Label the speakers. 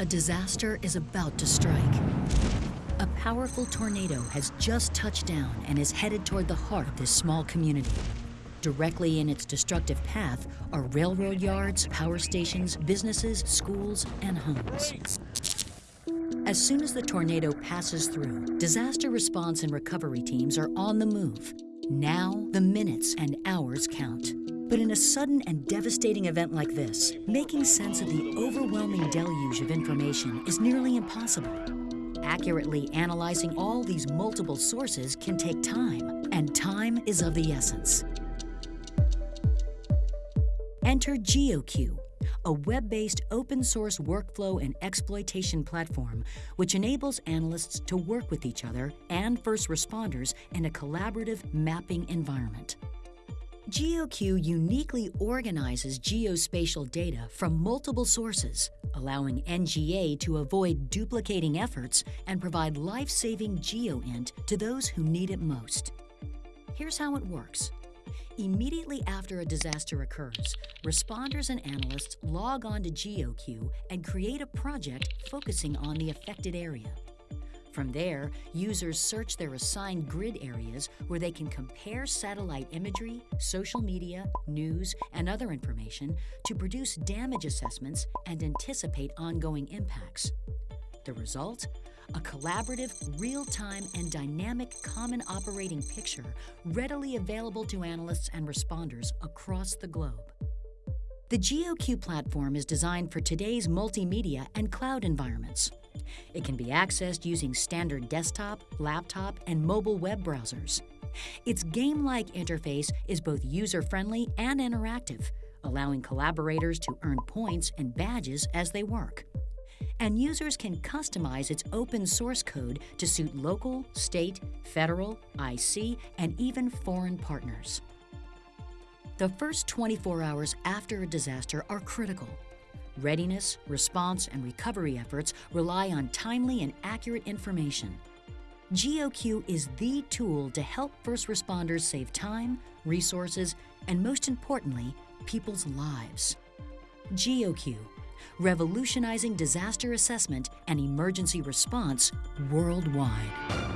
Speaker 1: A disaster is about to strike. A powerful tornado has just touched down and is headed toward the heart of this small community. Directly in its destructive path are railroad yards, power stations, businesses, schools, and homes. As soon as the tornado passes through, disaster response and recovery teams are on the move. Now, the minutes and hours count. But in a sudden and devastating event like this, making sense of the overwhelming deluge of information is nearly impossible. Accurately analyzing all these multiple sources can take time, and time is of the essence. Enter GeoQ, a web-based open source workflow and exploitation platform which enables analysts to work with each other and first responders in a collaborative mapping environment. GeoQ uniquely organizes geospatial data from multiple sources, allowing NGA to avoid duplicating efforts and provide life-saving GeoInt to those who need it most. Here's how it works. Immediately after a disaster occurs, responders and analysts log on to GeoQ and create a project focusing on the affected area. From there, users search their assigned grid areas where they can compare satellite imagery, social media, news, and other information to produce damage assessments and anticipate ongoing impacts. The result? A collaborative, real-time, and dynamic common operating picture readily available to analysts and responders across the globe. The GeoQ platform is designed for today's multimedia and cloud environments. It can be accessed using standard desktop, laptop, and mobile web browsers. Its game-like interface is both user-friendly and interactive, allowing collaborators to earn points and badges as they work. And users can customize its open source code to suit local, state, federal, IC, and even foreign partners. The first 24 hours after a disaster are critical. Readiness, response, and recovery efforts rely on timely and accurate information. GeoQ is the tool to help first responders save time, resources, and most importantly, people's lives. GeoQ, revolutionizing disaster assessment and emergency response worldwide.